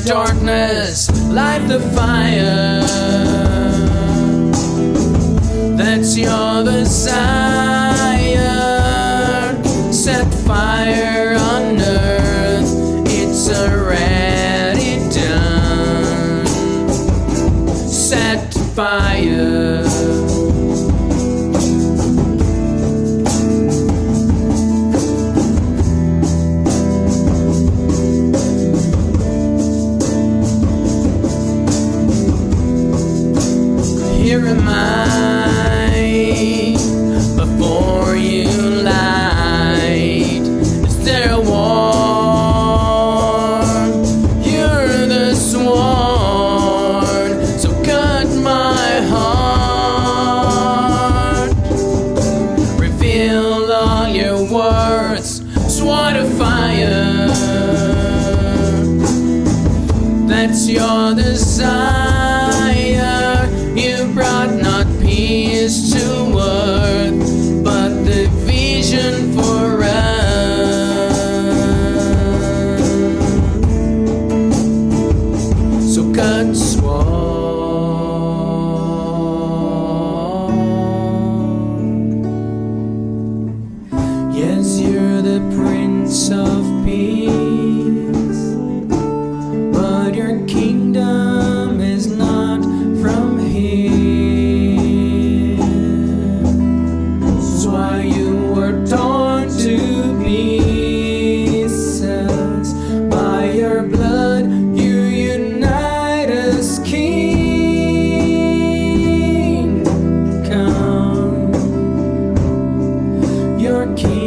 darkness, light the fire. killed all your words, swore to fire. That's your desire. You brought not peace to earth, but the vision for us. So cut. the Prince of Peace. But your kingdom is not from here. So why you were torn to pieces. By your blood, you unite us, King. Come, your King.